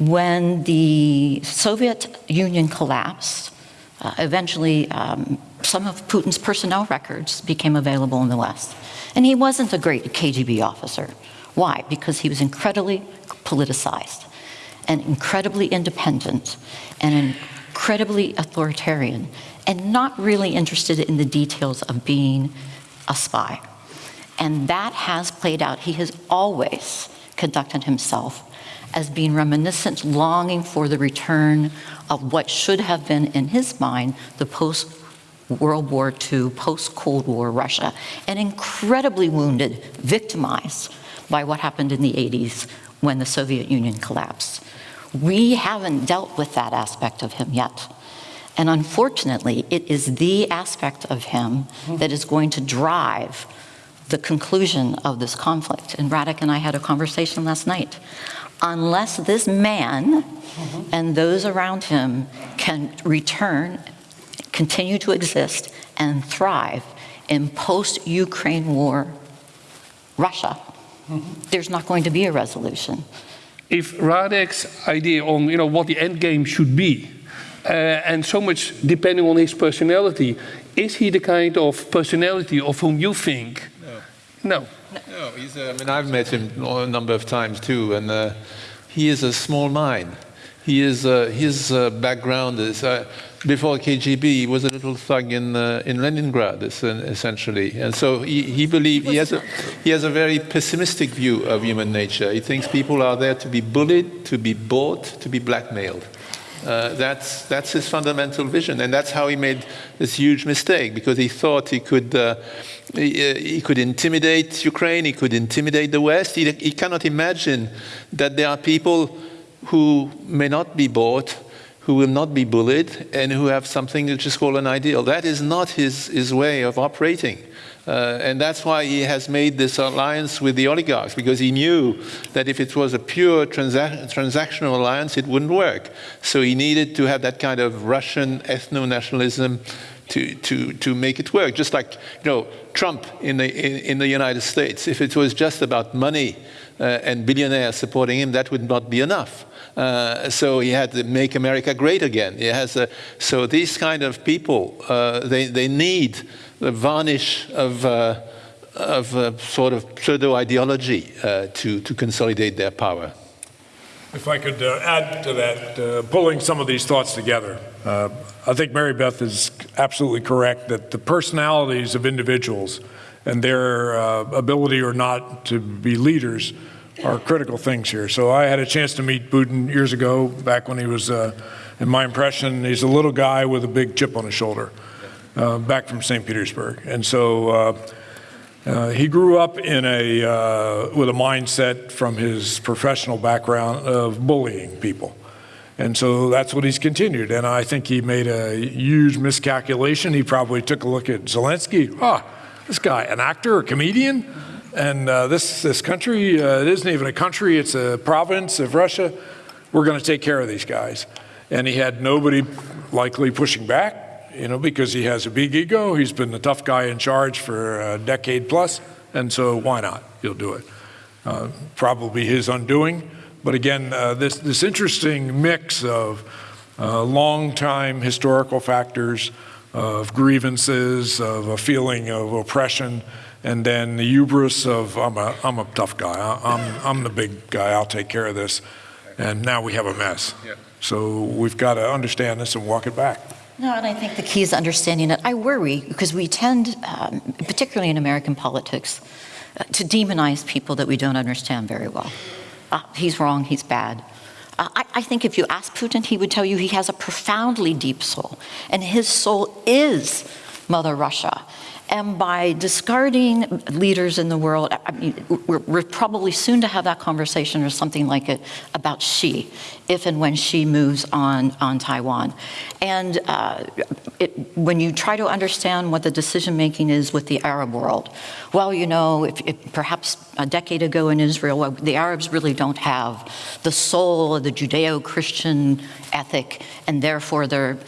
When the Soviet Union collapsed, uh, eventually um, some of Putin's personnel records became available in the West. And he wasn't a great KGB officer. Why? Because he was incredibly politicized and incredibly independent and incredibly authoritarian and not really interested in the details of being a spy. And that has played out. He has always conducted himself as being reminiscent, longing for the return of what should have been, in his mind, the post World War II, post Cold War Russia, and incredibly wounded, victimized by what happened in the 80s when the Soviet Union collapsed. We haven't dealt with that aspect of him yet. And unfortunately, it is the aspect of him mm-hmm. that is going to drive the conclusion of this conflict. And Radek and I had a conversation last night. Unless this man and those around him can return, continue to exist, and thrive in post-Ukraine war Russia, there's not going to be a resolution. If Radek's idea on you know what the end game should be, uh, and so much depending on his personality, is he the kind of personality of whom you think? No. No. He's. Uh, I mean, I've met him a number of times too, and uh, he is a small mind. He is. Uh, his uh, background is uh, before KGB, he was a little thug in uh, in Leningrad, essentially, and so he, he believes he has a he has a very pessimistic view of human nature. He thinks people are there to be bullied, to be bought, to be blackmailed. Uh, that's, that's his fundamental vision, and that's how he made this huge mistake, because he thought he could, uh, he, uh, he, could intimidate Ukraine, he could intimidate the West. He, he cannot imagine that there are people who may not be bought, who will not be bullied, and who have something which is called an ideal. That is not his, his way of operating. Uh, and that's why he has made this alliance with the oligarchs, because he knew that if it was a pure transa transactional alliance, it wouldn't work. So he needed to have that kind of Russian ethno-nationalism to, to, to make it work. Just like you know, Trump in the, in, in the United States. If it was just about money uh, and billionaires supporting him, that would not be enough. Uh, so he had to make America great again. He has a, so these kind of people, uh, they, they need the varnish of, uh, of a sort of pseudo-ideology uh, to, to consolidate their power. If I could uh, add to that, uh, pulling some of these thoughts together, uh, I think Mary Beth is absolutely correct that the personalities of individuals and their uh, ability or not to be leaders are critical things here. So I had a chance to meet Putin years ago, back when he was, in my impression, he's a little guy with a big chip on his shoulder uh, back from St. Petersburg. And so uh, uh, he grew up in a, uh, with a mindset from his professional background of bullying people. And so that's what he's continued. And I think he made a huge miscalculation. He probably took a look at Zelensky. Ah, this guy, an actor, a comedian? And uh, this, this country, uh, it isn't even a country, it's a province of Russia. We're going to take care of these guys. And he had nobody likely pushing back you know, because he has a big ego. He's been the tough guy in charge for a decade plus. plus, and so why not? He'll do it. Uh, probably his undoing. But again, uh, this, this interesting mix of uh, long-time historical factors, of grievances, of a feeling of oppression, and then the hubris of, I'm a, I'm a tough guy, I'm, I'm the big guy, I'll take care of this. And now we have a mess. So we've got to understand this and walk it back. No, and I think the key is understanding it. I worry because we tend, um, particularly in American politics, uh, to demonize people that we don't understand very well. Uh, he's wrong, he's bad. Uh, I, I, think if you ask Putin, he would tell you he has a profoundly deep soul, and his soul is Mother Russia. And by discarding leaders in the world, I mean, we're, we're, probably soon to have that conversation or something like it about Xi, if and when Xi moves on, on Taiwan. And uh, it, when you try to understand what the decision making is with the Arab world, well, you know, if, if perhaps a decade ago in Israel, the Arabs really don't have the soul of the Judeo-Christian ethic, and therefore they're,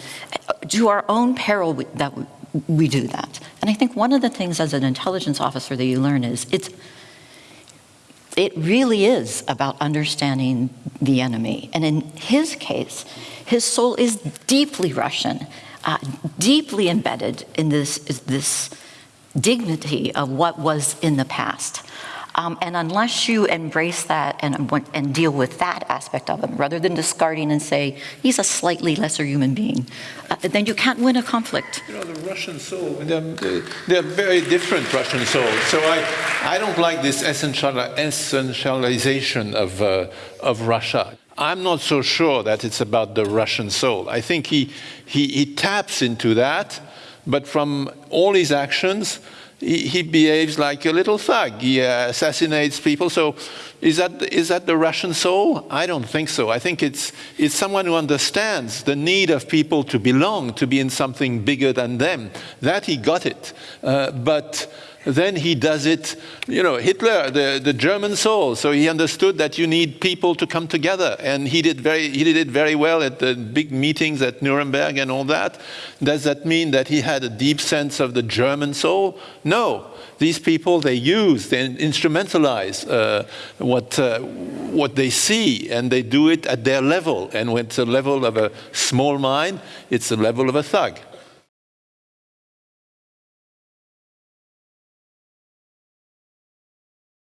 to our own peril, that we do that. And I think one of the things as an intelligence officer that you learn is it's it really is about understanding the enemy. And in his case, his soul is deeply Russian, uh, deeply embedded in this, this dignity of what was in the past. Um, and unless you embrace that and, and deal with that aspect of him, rather than discarding and say, he's a slightly lesser human being, uh, then you can't win a conflict. You know, the Russian soul, they're, they're very different Russian souls. So I, I don't like this essential, essentialization of, uh, of Russia. I'm not so sure that it's about the Russian soul. I think he, he, he taps into that, but from all his actions, he, he behaves like a little thug. He uh, assassinates people. So is that, is that the Russian soul? I don't think so. I think it's, it's someone who understands the need of people to belong, to be in something bigger than them. That he got it. Uh, but then he does it, you know, Hitler, the, the German soul. So he understood that you need people to come together. And he did, very, he did it very well at the big meetings at Nuremberg and all that. Does that mean that he had a deep sense of the German soul? No. These people, they use, they instrumentalize uh, what, uh, what they see, and they do it at their level. And when it's a level of a small mind, it's the level of a thug.